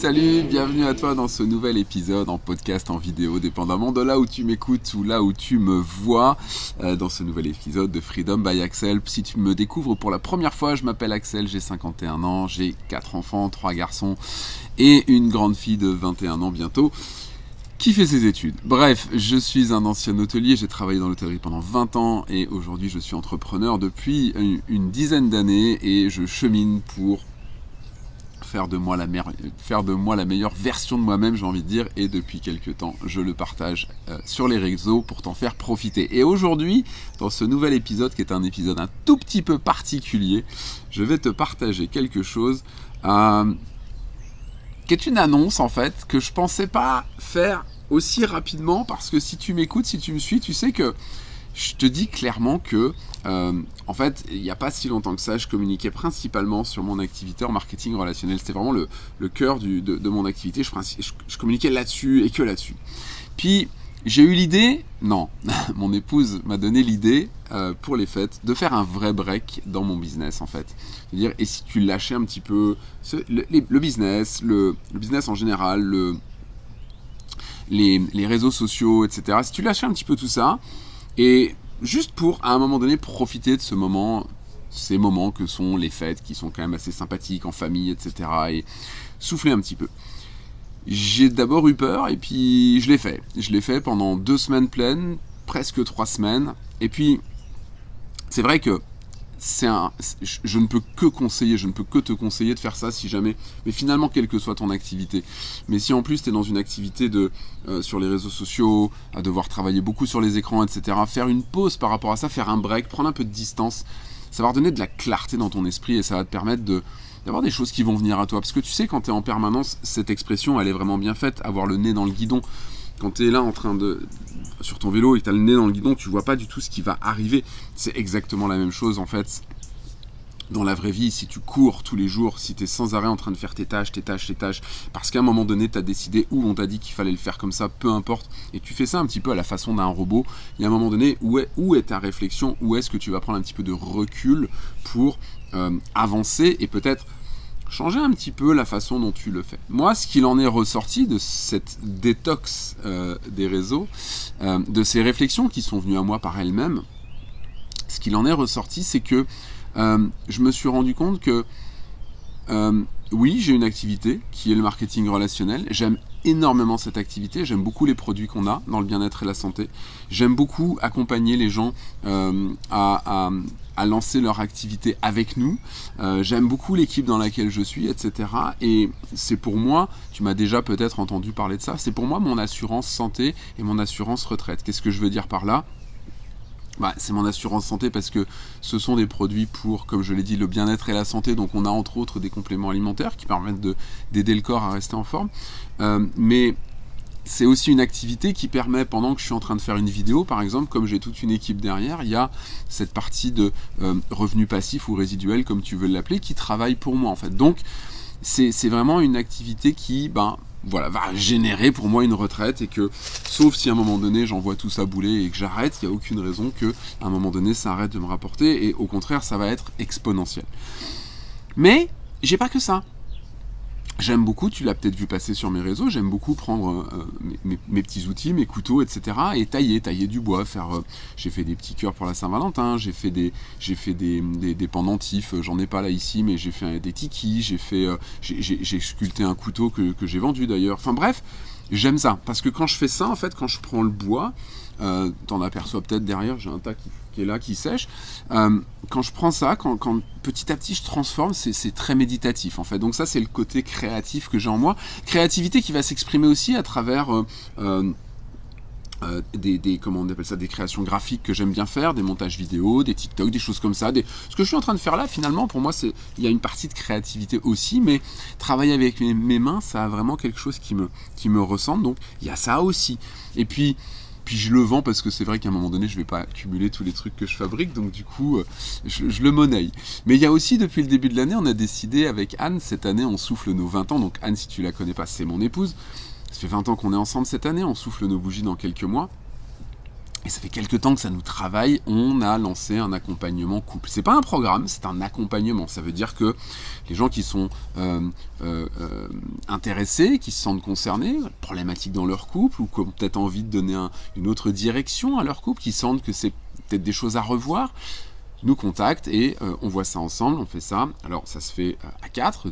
salut, bienvenue à toi dans ce nouvel épisode en podcast, en vidéo, dépendamment de là où tu m'écoutes ou là où tu me vois, euh, dans ce nouvel épisode de Freedom by Axel. Si tu me découvres pour la première fois, je m'appelle Axel, j'ai 51 ans, j'ai 4 enfants, 3 garçons et une grande fille de 21 ans bientôt qui fait ses études. Bref, je suis un ancien hôtelier, j'ai travaillé dans l'hôtellerie pendant 20 ans et aujourd'hui je suis entrepreneur depuis une dizaine d'années et je chemine pour faire de moi la, meilleure version de moi-même, j'ai envie de dire, et depuis quelques temps, je le partage euh, sur les réseaux pour t'en faire profiter. Et aujourd'hui, dans ce nouvel épisode, qui est un épisode un tout petit peu particulier, je vais te partager quelque chose euh, qui est une annonce en fait que je pensais pas faire aussi rapidement parce que si tu m'écoutes, si tu me suis, tu sais que je te dis clairement que, euh, en fait, il n'y a pas si longtemps que ça, je communiquais principalement sur mon activité en marketing relationnel. C'était vraiment le, cœur de, mon activité. Je, communiquais là-dessus et que là-dessus. Puis, j'ai eu l'idée, non, mon épouse m'a donné l'idée euh, pour les fêtes de faire un vrai break dans mon business en fait. C'est-à-dire, et si tu lâchais un petit peu le, business, le, business en général, le, les, les réseaux sociaux, etc. Si tu lâchais un petit peu tout ça, et juste pour, à un moment donné, profiter de ce moment, ces moments que sont les fêtes, qui sont quand même assez sympathiques en famille, etc. Et souffler un petit peu. J'ai d'abord eu peur et puis je l'ai fait. Je l'ai fait pendant deux semaines pleines, presque trois semaines. Et puis, c'est vrai que je ne peux que conseiller, je ne peux que te conseiller de faire ça si jamais, mais finalement quelle que soit ton activité. Mais si en plus tu es dans une activité de euh, sur les réseaux sociaux, à devoir travailler beaucoup sur les écrans, etc., faire une pause par rapport à ça, faire un break, prendre un peu de distance, ça va redonner de la clarté dans ton esprit et ça va te permettre d'avoir des choses qui vont venir à toi. Parce que tu sais, quand tu es en permanence, cette expression, elle est vraiment bien faite, avoir le nez dans le guidon. Quand tu es là en train de, sur ton vélo et tu as le nez dans le guidon, tu vois pas du tout ce qui va arriver. C'est exactement la même chose en fait dans la vraie vie, si tu cours tous les jours, si tu es sans arrêt en train de faire tes tâches, tes tâches, tes tâches, parce qu'à un moment donné, tu as décidé ou on t'a dit qu'il fallait le faire comme ça, peu importe, et tu fais ça un petit peu à la façon d'un robot, il y a un moment donné, où est, où est ta réflexion, où est-ce que tu vas prendre un petit peu de recul pour euh, avancer et peut-être changer un petit peu la façon dont tu le fais. Moi, ce qu'il en est ressorti de cette détox euh, des réseaux, euh, de ces réflexions qui sont venues à moi par elles-mêmes, ce qu'il en est ressorti, c'est que euh, je me suis rendu compte que oui, j'ai une activité qui est le marketing relationnel. J'aime énormément cette activité. J'aime beaucoup les produits qu'on a dans le bien-être et la santé. J'aime beaucoup accompagner les gens à, à lancer leur activité avec nous. Euh, j'aime beaucoup l'équipe dans laquelle je suis, etc. Et c'est pour moi, tu m'as déjà peut-être entendu parler de ça, c'est pour moi mon assurance santé et mon assurance retraite. Qu'est-ce que je veux dire par là? Bah, c'est mon assurance santé parce que ce sont des produits pour, comme je l'ai dit, le bien-être et la santé. Donc on a entre autres des compléments alimentaires qui permettent d'aider le corps à rester en forme. Euh, mais c'est aussi une activité qui permet, pendant que je suis en train de faire une vidéo, par exemple, comme j'ai toute une équipe derrière, il y a cette partie de euh, revenu passif ou résiduel, comme tu veux l'appeler, qui travaille pour moi en fait. Donc c'est vraiment une activité qui ben, voilà, va générer pour moi une retraite et que, sauf si à un moment donné j'envoie tout ça bouler et que j'arrête, il n'y a aucune raison que à un moment donné ça arrête de me rapporter et au contraire ça va être exponentiel. Mais j'ai pas que ça. J'aime beaucoup, tu l'as peut-être vu passer sur mes réseaux, j'aime beaucoup prendre euh, mes, petits outils, mes couteaux, etc. et tailler, tailler du bois, faire. Euh, j'ai fait des petits cœurs pour la Saint-Valentin, j'ai fait des, j'ai fait des, des, pendentifs, j'en ai pas là ici, mais j'ai fait des tikis, j'ai fait, euh, j'ai sculpté un couteau que, que j'ai vendu d'ailleurs. Enfin bref, j'aime ça parce que quand je fais ça, en fait, quand je prends le bois, euh, t'en aperçois peut-être derrière, j'ai un tas qui, est là, qui sèche. Euh, quand je prends ça, quand, petit à petit je transforme, c'est très méditatif en fait. Donc ça c'est le côté créatif que j'ai en moi. Créativité qui va s'exprimer aussi à travers... Euh, des, comment on appelle ça, des créations graphiques que j'aime bien faire, des montages vidéo, des TikTok, des choses comme ça. Ce que je suis en train de faire là, finalement, pour moi, il y a une partie de créativité aussi, mais travailler avec mes, mes, mains, ça a vraiment quelque chose qui me, qui me ressemble. Donc il y a ça aussi. Et puis puis je le vends parce que c'est vrai qu'à un moment donné, je vais pas accumuler tous les trucs que je fabrique, donc du coup, euh, je, le monnaie. Mais il y a aussi, depuis le début de l'année, on a décidé avec Anne, cette année, on souffle nos 20 ans. Donc Anne, si tu la connais pas, c'est mon épouse. Ça fait 20 ans qu'on est ensemble cette année, on souffle nos bougies dans quelques mois. Et ça fait quelques temps que ça nous travaille, on a lancé un accompagnement couple. C'est pas un programme, c'est un accompagnement. Ça veut dire que les gens qui sont euh, euh, euh, intéressés, qui se sentent concernés, problématiques dans leur couple, ou qui ont peut-être envie de donner une autre direction à leur couple, qui sentent que c'est peut-être des choses à revoir, nous contactent et on voit ça ensemble, on fait ça. Alors ça se fait à quatre,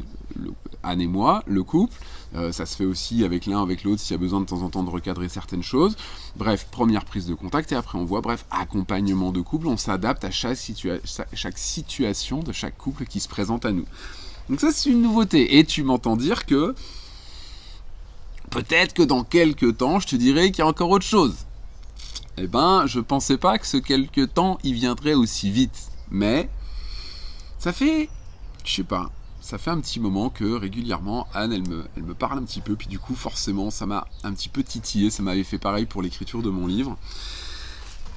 Anne et moi, le couple. Euh, ça se fait aussi avec l'un, avec l'autre, s'il y a besoin de temps en temps de recadrer certaines choses. Bref, première prise de contact et après on voit, bref, accompagnement de couple, on s'adapte à chaque, chaque situation de chaque couple qui se présente à nous. Donc ça c'est une nouveauté. Et tu m'entends dire que peut-être que dans quelques temps, je te dirais qu'il y a encore autre chose. Eh ben, je pensais pas que ce quelques temps, il viendrait aussi vite. Mais ça fait, je sais pas, ça fait un petit moment que régulièrement Anne elle me, elle me parle un petit peu, puis du coup forcément ça m'a un petit peu titillé, ça m'avait fait pareil pour l'écriture de mon livre.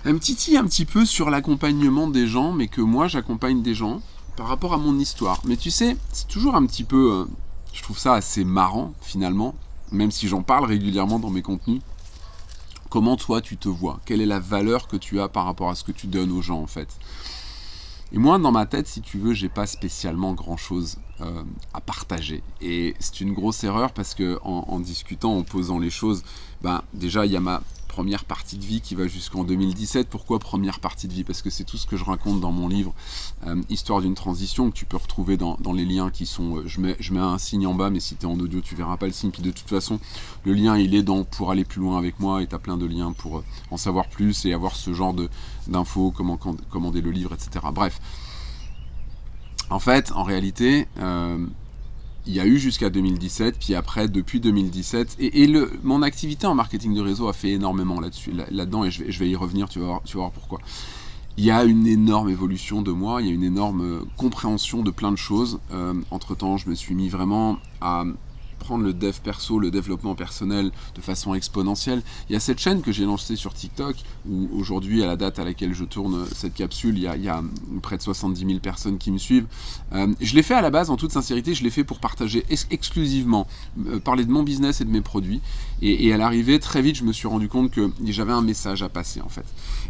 Elle me titille un petit peu sur l'accompagnement des gens, mais que moi j'accompagne des gens par rapport à mon histoire. Mais tu sais, c'est toujours un petit peu, euh, je trouve ça assez marrant finalement, même si j'en parle régulièrement dans mes contenus. Comment toi tu te vois? Quelle est la valeur que tu as par rapport à ce que tu donnes aux gens en fait? Et moi, dans ma tête, si tu veux, j'ai pas spécialement grand chose euh, à partager. Et c'est une grosse erreur parce que discutant, en posant les choses, ben déjà il y a ma première partie de vie qui va jusqu'en 2017. Pourquoi première partie de vie? Parce que c'est tout ce que je raconte dans mon livre euh, Histoire d'une transition que tu peux retrouver dans, les liens qui sont... Euh, je, mets, un signe en bas, mais si tu es en audio, tu verras pas le signe. Puis de toute façon, le lien, il est dans pour aller plus loin avec moi et tu as plein de liens pour euh, en savoir plus et avoir ce genre d'infos, comment commander le livre, etc. Bref. En fait, en réalité, il y a eu jusqu'à 2017, puis après, depuis 2017, et, le, mon activité en marketing de réseau a fait énormément là-dessus, là-dedans, et je vais, je vais, y revenir, tu vas, voir, tu vas voir pourquoi. Il y a une énorme évolution de moi, il y a une énorme compréhension de plein de choses. Euh, entre-temps, je me suis mis vraiment à prendre le dev perso, le développement personnel de façon exponentielle. Il y a cette chaîne que j'ai lancée sur TikTok, où aujourd'hui, à la date à laquelle je tourne cette capsule, il y a, près de 70 000 personnes qui me suivent. Euh, je l'ai fait à la base, en toute sincérité, je l'ai fait pour partager exclusivement, euh, parler de mon business et de mes produits. Et, à l'arrivée, très vite, je me suis rendu compte que j'avais un message à passer, en fait.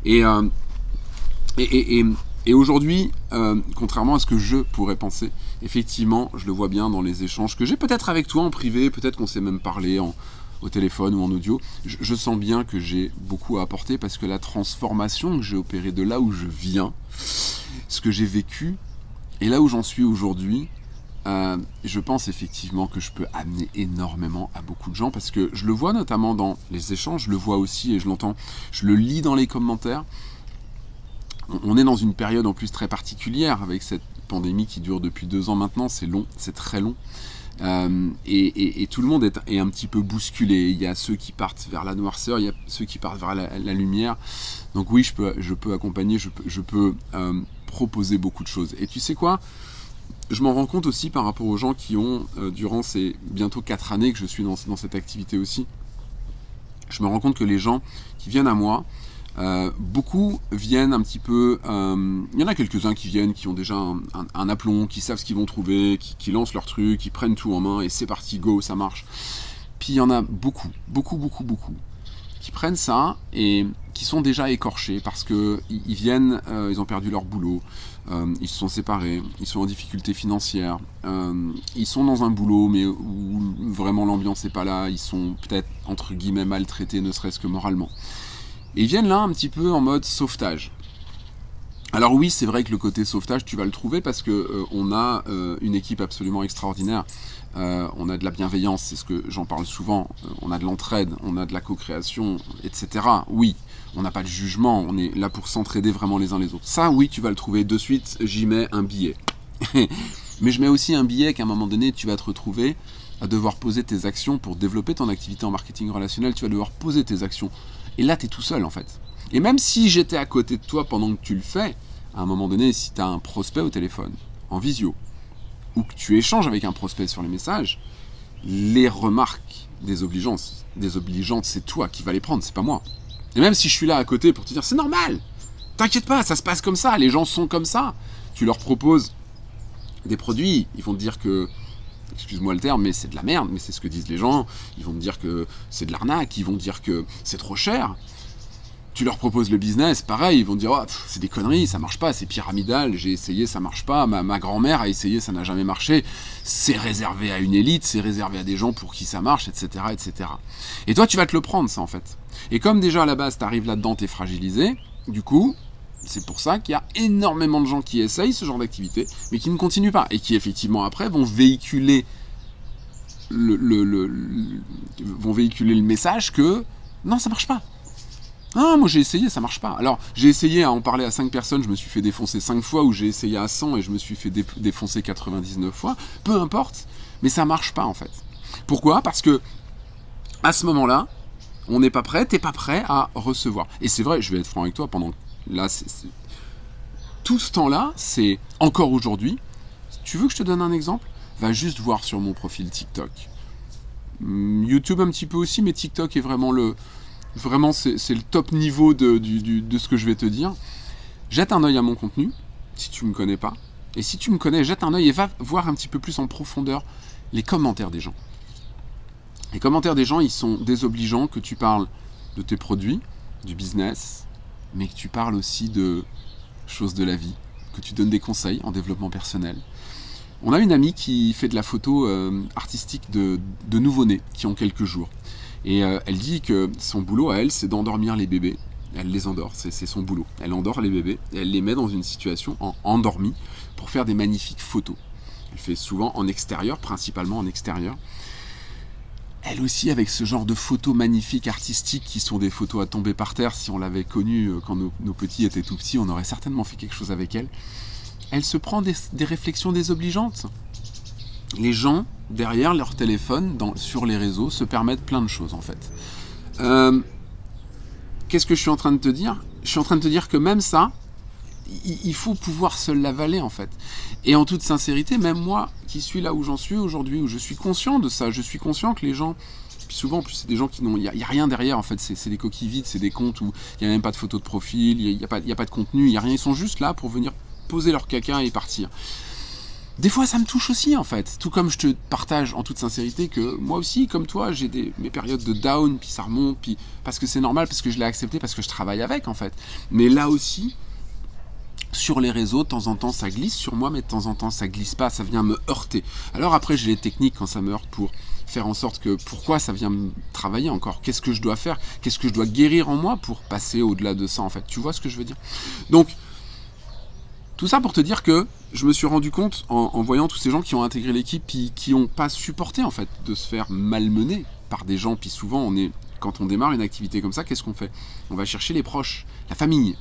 et, euh, et et aujourd'hui, euh, contrairement à ce que je pourrais penser, effectivement, je le vois bien dans les échanges que j'ai peut-être avec toi en privé, peut-être qu'on s'est même parlé au téléphone ou en audio, je, sens bien que j'ai beaucoup à apporter parce que la transformation que j'ai opérée de là où je viens, ce que j'ai vécu, et là où j'en suis aujourd'hui, euh, je pense effectivement que je peux amener énormément à beaucoup de gens parce que je le vois notamment dans les échanges, je le vois aussi et je l'entends, je le lis dans les commentaires on est dans une période en plus très particulière avec cette pandémie qui dure depuis deux ans maintenant, c'est long, c'est très long. Euh, et, tout le monde est, un petit peu bousculé. Il y a ceux qui partent vers la noirceur, il y a ceux qui partent vers la, lumière. Donc oui, je peux, je peux accompagner, je peux, euh, proposer beaucoup de choses. Et tu sais quoi? Je m'en rends compte aussi par rapport aux gens qui ont, euh, durant ces bientôt quatre années que je suis dans cette activité aussi, je me rends compte que les gens qui viennent à moi, euh, beaucoup viennent un petit peu. Euh, il y en a quelques-uns qui viennent, qui ont déjà un, aplomb, qui savent ce qu'ils vont trouver, qui, lancent leur truc, qui prennent tout en main et c'est parti, go, ça marche. Puis il y en a beaucoup, beaucoup, beaucoup, beaucoup qui prennent ça et qui sont déjà écorchés parce que ils, viennent, euh, ils ont perdu leur boulot, ils se sont séparés, ils sont en difficulté financière, ils sont dans un boulot mais où vraiment l'ambiance n'est pas là, ils sont peut-être entre guillemets maltraités, ne serait-ce que moralement. Ils viennent là un petit peu en mode sauvetage. Alors oui, c'est vrai que le côté sauvetage, tu vas le trouver parce que euh, on a euh, une équipe absolument extraordinaire. Euh, on a de la bienveillance, c'est ce que j'en parle souvent. on a de l'entraide, on a de la co-création, etc. Oui, on n'a pas de jugement, on est là pour s'entraider vraiment les uns les autres. Ça, oui, tu vas le trouver. De suite, j'y mets un billet. Mais je mets aussi un billet qu'à un moment donné, tu vas te retrouver à devoir poser tes actions pour développer ton activité en marketing relationnel. Tu vas devoir poser tes actions et là, tu es tout seul en fait. Et même si j'étais à côté de toi pendant que tu le fais, à un moment donné, si tu as un prospect au téléphone, en visio, ou que tu échanges avec un prospect sur les messages, les remarques désobligeantes, désobligeantes c'est toi qui vas les prendre, c'est pas moi. Et même si je suis là à côté pour te dire c'est normal, t'inquiète pas, ça se passe comme ça, les gens sont comme ça. Tu leur proposes des produits, ils vont te dire que excuse-moi le terme, mais c'est de la merde, mais c'est ce que disent les gens. Ils vont me dire que c'est de l'arnaque, ils vont dire que c'est trop cher. tu leur proposes le business, pareil, ils vont dire oh, c'est des conneries, ça marche pas, c'est pyramidal, j'ai essayé, ça marche pas, ma, ma grand-mère a essayé, ça n'a jamais marché, c'est réservé à une élite, c'est réservé à des gens pour qui ça marche, etc., etc. Et toi, tu vas te le prendre, ça, en fait. Et comme déjà à la base, tu arrives là-dedans, tu es fragilisé, du coup, c'est pour ça qu'il y a énormément de gens qui essayent ce genre d'activité, mais qui ne continuent pas, et qui effectivement après vont véhiculer le, vont véhiculer le message que non, ça marche pas. Ah, moi j'ai essayé, ça marche pas. Alors, j'ai essayé à en parler à 5 personnes, je me suis fait défoncer 5 fois, ou j'ai essayé à 100 et je me suis fait défoncer 99 fois. Peu importe, mais ça marche pas en fait. Pourquoi? Parce que à ce moment-là, on n'est pas prêt, t'es pas prêt à recevoir. Et c'est vrai, je vais être franc avec toi, pendant là, tout ce temps-là, c'est encore aujourd'hui. Tu veux que je te donne un exemple? Va juste voir sur mon profil TikTok. Hmm, YouTube un petit peu aussi, mais TikTok est vraiment le, Vraiment, c'est le top niveau de, ce que je vais te dire. Jette un œil à mon contenu, si tu ne me connais pas. Et si tu me connais, jette un œil et va voir un petit peu plus en profondeur les commentaires des gens. Les commentaires des gens, ils sont désobligeants que tu parles de tes produits, du business, mais que tu parles aussi de choses de la vie, que tu donnes des conseils en développement personnel. On a une amie qui fait de la photo euh, artistique de, de nouveau-nés qui ont quelques jours. Et euh, elle dit que son boulot à elle, c'est d'endormir les bébés. Elle les endort, c'est son boulot. Elle endort les bébés et elle les met dans une situation en endormi pour faire des magnifiques photos. Elle fait souvent en extérieur, principalement en extérieur. Elle aussi, avec ce genre de photos magnifiques, artistiques, qui sont des photos à tomber par terre, si on l'avait connue euh, quand nos, petits étaient tout petits, on aurait certainement fait quelque chose avec elle. Elle se prend des, réflexions désobligeantes les gens, derrière leur téléphone, sur les réseaux, se permettent plein de choses en fait. Euh, qu'est-ce que je suis en train de te dire? Je suis en train de te dire que même ça, il faut pouvoir se l'avaler en fait. Et en toute sincérité, même moi qui suis là où j'en suis aujourd'hui, où je suis conscient de ça, je suis conscient que les gens, puis souvent plus c'est des gens qui n'ont, il n'y a, rien derrière en fait, c'est des coquilles vides, c'est des comptes où il n'y a même pas de photo de profil, il n'y a, a, pas de contenu, il n'y a rien, ils sont juste là pour venir poser leur caca et partir. Des fois, ça me touche aussi, en fait. Tout comme je te partage en toute sincérité que moi aussi, comme toi, j'ai mes périodes de down, puis ça remonte, puis parce que c'est normal, parce que je l'ai accepté, parce que je travaille avec, en fait. Mais là aussi, sur les réseaux, de temps en temps, ça glisse sur moi, mais de temps en temps, ça glisse pas, ça vient me heurter. Alors après, j'ai les techniques quand ça me heurte pour faire en sorte que pourquoi ça vient me travailler encore? Qu'est-ce que je dois faire? Qu'est-ce que je dois guérir en moi pour passer au-delà de ça, en fait? Tu vois ce que je veux dire? Donc, tout ça pour te dire que je me suis rendu compte en, voyant tous ces gens qui ont intégré l'équipe puis qui n'ont pas supporté en fait de se faire malmener par des gens. Puis souvent, on est, quand on démarre une activité comme ça, qu'est-ce qu'on fait? On va chercher les proches, la famille,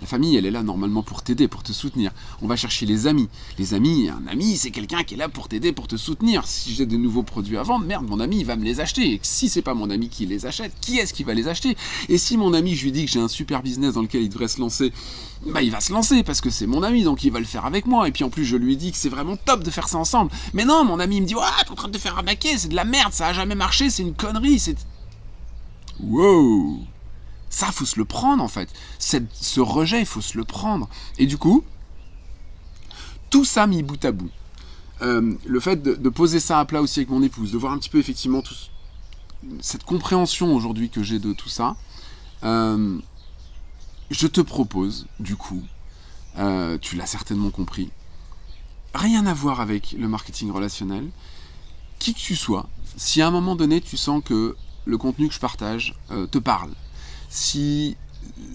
la famille, elle est là normalement pour t'aider, pour te soutenir. On va chercher les amis. Les amis, un ami, c'est quelqu'un qui est là pour t'aider, pour te soutenir. Si j'ai des nouveaux produits à vendre, merde, mon ami, il va me les acheter. Et si c'est pas mon ami qui les achète, qui est-ce qui va les acheter? Et si mon ami, je lui dis que j'ai un super business dans lequel il devrait se lancer, bah il va se lancer parce que c'est mon ami, donc il va le faire avec moi. Et puis en plus, je lui dis que c'est vraiment top de faire ça ensemble. Mais non, mon ami il me dit, ah, t'es en train de te faire arnaquer, c'est de la merde, ça a jamais marché, c'est une connerie, c'est. Wow ça, faut se le prendre en fait. ce rejet, il faut se le prendre. Et du coup, tout ça mis bout à bout. Euh, le fait de, poser ça à plat aussi avec mon épouse, de voir un petit peu effectivement tout, cette compréhension aujourd'hui que j'ai de tout ça, euh, je te propose, du coup, euh, tu l'as certainement compris, rien à voir avec le marketing relationnel, qui que tu sois, si à un moment donné tu sens que le contenu que je partage te parle, si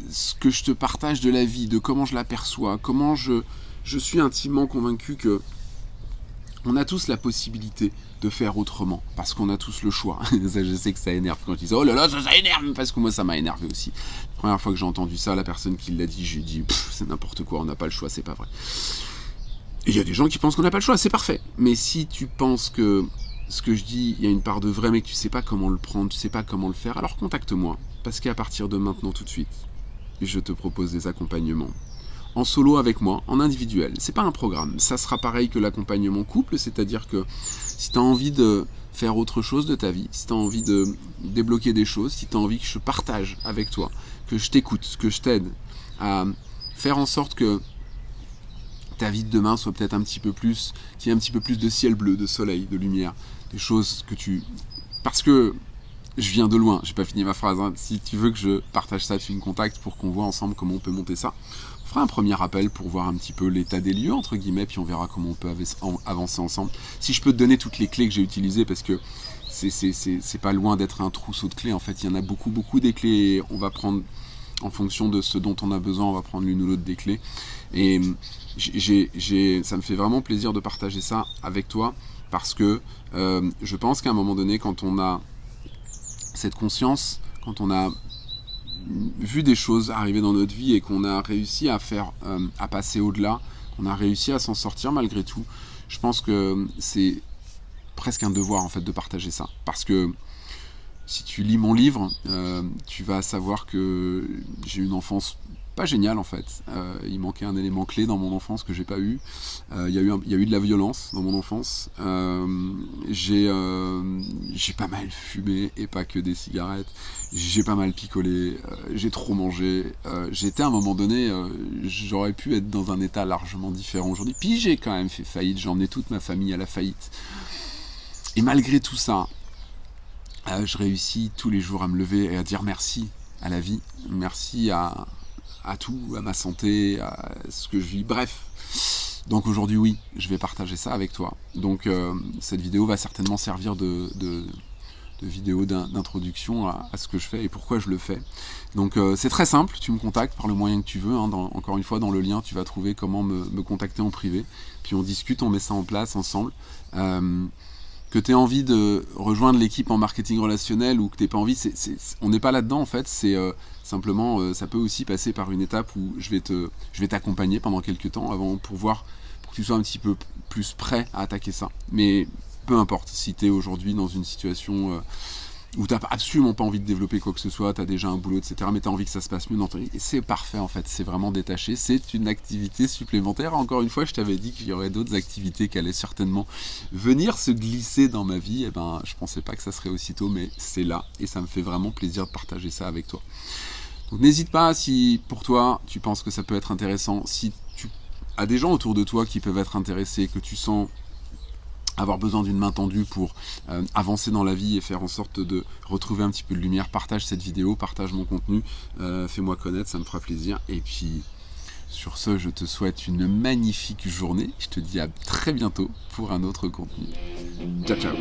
ce que je te partage de la vie, de comment je l'aperçois, comment je, je suis intimement convaincu que on a tous la possibilité de faire autrement, parce qu'on a tous le choix. je sais que ça énerve quand tu dis oh là là, ça, ça énerve, parce que moi ça m'a énervé aussi. La première fois que j'ai entendu ça, la personne qui l'a dit, j'ai dit c'est n'importe quoi, on n'a pas le choix, c'est pas vrai. Il y a des gens qui pensent qu'on n'a pas le choix, c'est parfait. Mais si tu penses que ce que je dis, il y a une part de vrai, mais que tu sais pas comment le prendre, tu sais pas comment le faire, alors contacte-moi. Parce qu'à partir de maintenant, tout de suite, je te propose des accompagnements. En solo avec moi, en individuel. C'est pas un programme. Ça sera pareil que l'accompagnement couple, c'est-à-dire que si tu as envie de faire autre chose de ta vie, si tu as envie de débloquer des choses, si tu as envie que je partage avec toi, que je t'écoute, que je t'aide à faire en sorte que ta vie de demain soit peut-être un petit peu plus, qu'il y ait un petit peu plus de ciel bleu, de soleil, de lumière, choses que tu... Parce que je viens de loin, j'ai pas fini ma phrase. Hein. Si tu veux que je partage ça, tu me contactes pour qu'on voit ensemble comment on peut monter ça. On fera un premier appel pour voir un petit peu l'état des lieux, entre guillemets, puis on verra comment on peut avancer ensemble. Si je peux te donner toutes les clés que j'ai utilisées, parce que c'est pas loin d'être un trousseau de clés. En fait, il y en a beaucoup, beaucoup des clés. On va prendre, en fonction de ce dont on a besoin, on va prendre l'une ou l'autre des clés. Et ça me fait vraiment plaisir de partager ça avec toi parce que euh, je pense qu'à un moment donné, quand on a cette conscience, quand on a vu des choses arriver dans notre vie et qu'on a réussi à faire, euh, à passer au-delà, qu'on a réussi à s'en sortir malgré tout, je pense que c'est presque un devoir en fait de partager ça. Parce que si tu lis mon livre, euh, tu vas savoir que j'ai une enfance pas génial en fait. Euh, il manquait un élément clé dans mon enfance que j'ai pas eu. Euh, il, y a eu y a eu de la violence dans mon enfance. Euh, j'ai j'ai pas mal fumé et pas que des cigarettes. J'ai pas mal picolé. j'ai trop mangé. J'étais à un moment donné, j'aurais pu être dans un état largement différent aujourd'hui. Puis j'ai quand même fait faillite. J'ai emmené toute ma famille à la faillite. Et malgré tout ça, je réussis tous les jours à me lever et à dire merci à la vie, merci à, à tout, à ma santé, à ce que je vis, bref. Donc aujourd'hui, oui, je vais partager ça avec toi. Donc euh, cette vidéo va certainement servir de, vidéo d'introduction à, ce que je fais et pourquoi je le fais. Donc euh, c'est très simple, tu me contactes par le moyen que tu veux. Hein. encore une fois, dans le lien, tu vas trouver comment me, contacter en privé. Puis on discute, on met ça en place ensemble. Euh, que tu aies envie de rejoindre l'équipe en marketing relationnel ou que tu n'aies pas envie, on n'est pas là-dedans en fait, c'est euh, simplement, euh, ça peut aussi passer par une étape où je vais je vais t'accompagner pendant quelques temps avant pour voir, pour que tu sois un petit peu plus prêt à attaquer ça. Mais peu importe, si tu es aujourd'hui dans une situation... Où tu n'as absolument pas envie de développer quoi que ce soit, tu as déjà un boulot, etc., mais tu as envie que ça se passe mieux dans ton. Et c'est parfait en fait, c'est vraiment détaché, c'est une activité supplémentaire. Encore une fois, je t'avais dit qu'il y aurait d'autres activités qui allaient certainement venir se glisser dans ma vie. Et eh ben, je pensais pas que ça serait aussitôt, mais c'est là, et ça me fait vraiment plaisir de partager ça avec toi. Donc n'hésite pas si pour toi tu penses que ça peut être intéressant, si tu as des gens autour de toi qui peuvent être intéressés, que tu sens avoir besoin d'une main tendue pour euh, avancer dans la vie et faire en sorte de retrouver un petit peu de lumière, partage cette vidéo, partage mon contenu, euh, fais-moi connaître, ça me fera plaisir. Et puis, sur ce, je te souhaite une magnifique journée. Je te dis à très bientôt pour un autre contenu. Ciao, ciao